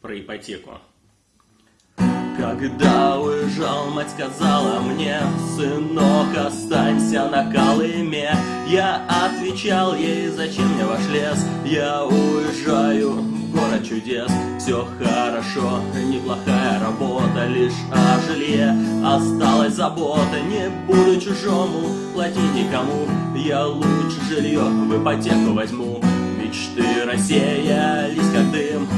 про ипотеку. Когда уезжал, мать сказала мне, сынок, останься на Колыме. Я отвечал ей, зачем мне ваш лес, я уезжаю в город чудес. Все хорошо, неплохая работа, лишь о жилье осталась забота. Не буду чужому платить никому, я лучше жилье в ипотеку возьму. Мечты рассеялись как дым,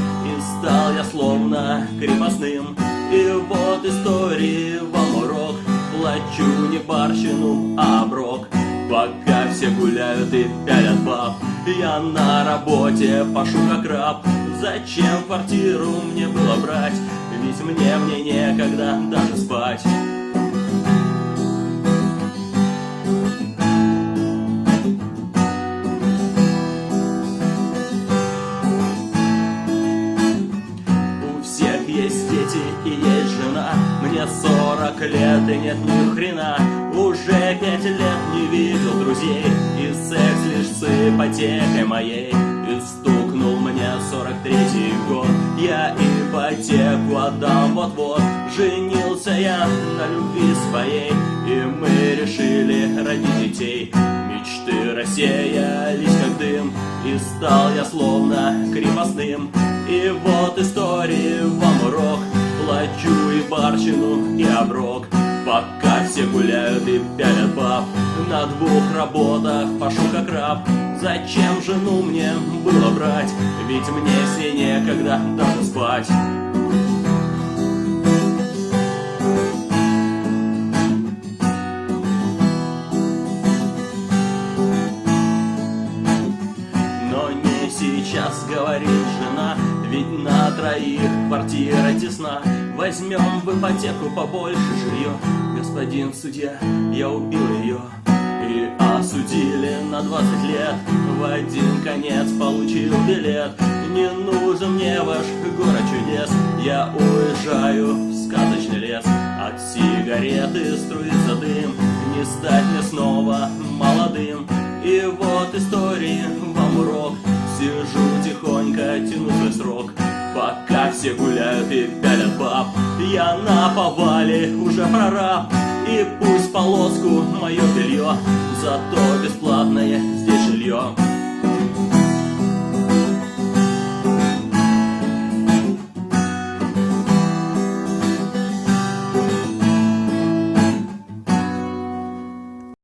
стал я словно крепостным. И вот истории вам урок Плачу не барщину, а брок Пока все гуляют и пялят баб Я на работе пашу как раб Зачем квартиру мне было брать? Ведь мне, мне некогда даже спать Мне сорок лет и нет ни хрена. Уже пять лет не видел друзей И секс лишь с ипотекой моей. И стукнул мне сорок третий год Я ипотеку отдам вот-вот. Женился я на любви своей И мы решили родить детей. Мечты рассеялись как дым И стал я словно крепостным. И вот истории вам урок Плачу и барщину, и оброк. Пока все гуляют и пялят баб. На двух работах пашу как раб. Зачем жену мне было брать? Ведь мне с ней некогда даже спать говорит жена ведь на троих квартира тесна. Возьмем в ипотеку побольше жилье. Господин судья, я убил ее. И осудили на 20 лет. В один конец получил билет. Не нужен мне ваш город чудес. Я уезжаю в сказочный лес. От сигареты струится дым. Не стать мне снова молодым. И вот истории и пялят баб Я на повале уже прораб. И пусть полоску мое белье Зато бесплатное здесь жилье